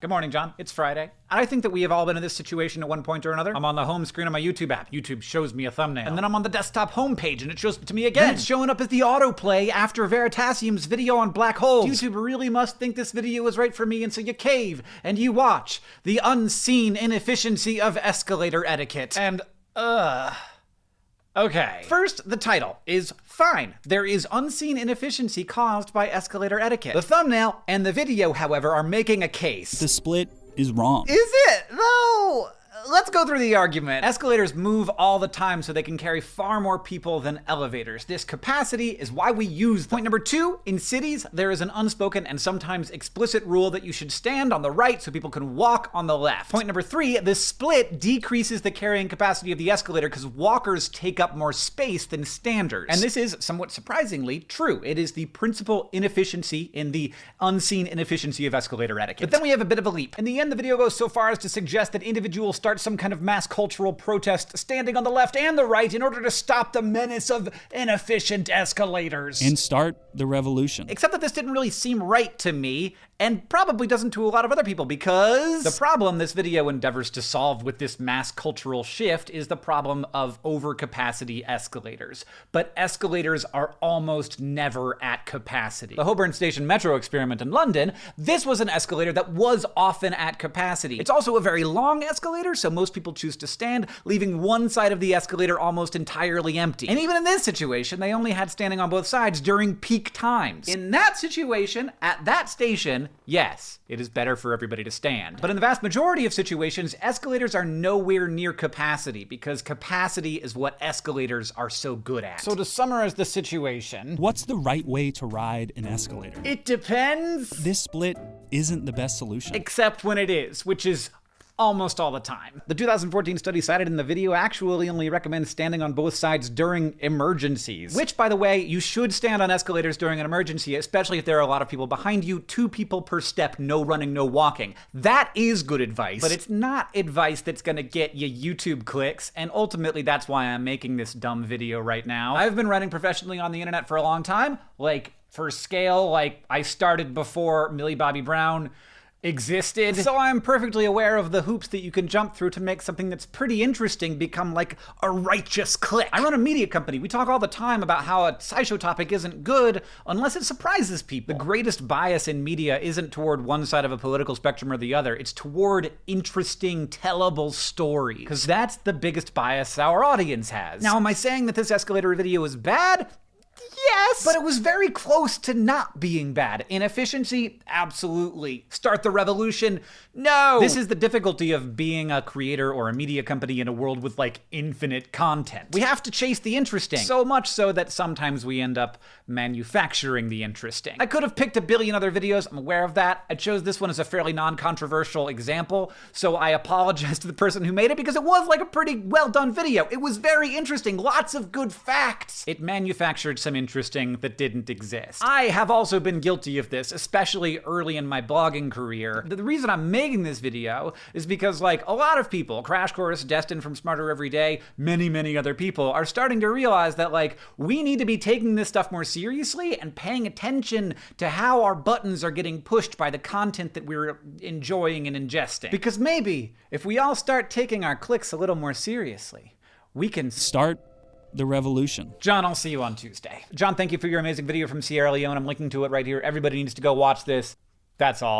Good morning, John. It's Friday. I think that we have all been in this situation at one point or another. I'm on the home screen of my YouTube app. YouTube shows me a thumbnail. And then I'm on the desktop homepage and it shows it to me again. Then it's showing up as the autoplay after Veritasium's video on black holes. YouTube really must think this video is right for me, and so you cave and you watch the unseen inefficiency of escalator etiquette. And, ugh. Okay. First, the title is fine. There is unseen inefficiency caused by escalator etiquette. The thumbnail and the video, however, are making a case. The split is wrong. Is it? No! Let's go through the argument. Escalators move all the time so they can carry far more people than elevators. This capacity is why we use them. Point number two, in cities, there is an unspoken and sometimes explicit rule that you should stand on the right so people can walk on the left. Point number three, the split decreases the carrying capacity of the escalator because walkers take up more space than standers. And this is, somewhat surprisingly, true. It is the principal inefficiency in the unseen inefficiency of escalator etiquette. But then we have a bit of a leap. In the end, the video goes so far as to suggest that individuals start some kind of mass cultural protest standing on the left and the right in order to stop the menace of inefficient escalators. And start the revolution. Except that this didn't really seem right to me, and probably doesn't to a lot of other people because the problem this video endeavors to solve with this mass cultural shift is the problem of overcapacity escalators. But escalators are almost never at capacity. The Holborn Station Metro experiment in London, this was an escalator that was often at capacity. It's also a very long escalator, so most people choose to stand, leaving one side of the escalator almost entirely empty. And even in this situation, they only had standing on both sides during peak times. In that situation, at that station, yes, it is better for everybody to stand. But in the vast majority of situations, escalators are nowhere near capacity because capacity is what escalators are so good at. So to summarize the situation, What's the right way to ride an escalator? it depends, This split isn't the best solution. except when it is, which is almost all the time. The 2014 study cited in the video actually only recommends standing on both sides during emergencies. Which, by the way, you should stand on escalators during an emergency, especially if there are a lot of people behind you, two people per step, no running, no walking. That is good advice, but it's not advice that's gonna get you YouTube clicks, and ultimately that's why I'm making this dumb video right now. I've been running professionally on the internet for a long time, like for scale, like I started before Millie Bobby Brown existed. So I'm perfectly aware of the hoops that you can jump through to make something that's pretty interesting become like a righteous click. I run a media company. We talk all the time about how a SciShow topic isn't good unless it surprises people. The greatest bias in media isn't toward one side of a political spectrum or the other. It's toward interesting, tellable stories. Because that's the biggest bias our audience has. Now, am I saying that this escalator video is bad? Yes! But it was very close to not being bad. Inefficiency? Absolutely. Start the revolution? No! This is the difficulty of being a creator or a media company in a world with like infinite content. We have to chase the interesting. So much so that sometimes we end up manufacturing the interesting. I could have picked a billion other videos, I'm aware of that. I chose this one as a fairly non controversial example, so I apologize to the person who made it because it was like a pretty well done video. It was very interesting, lots of good facts. It manufactured some interesting that didn't exist. I have also been guilty of this, especially early in my blogging career. The reason I'm making this video is because, like, a lot of people, Crash Course, Destin from Smarter Every Day, many, many other people, are starting to realize that, like, we need to be taking this stuff more seriously and paying attention to how our buttons are getting pushed by the content that we're enjoying and ingesting. Because maybe, if we all start taking our clicks a little more seriously, we can Start the revolution. John, I'll see you on Tuesday. John, thank you for your amazing video from Sierra Leone. I'm linking to it right here. Everybody needs to go watch this. That's all.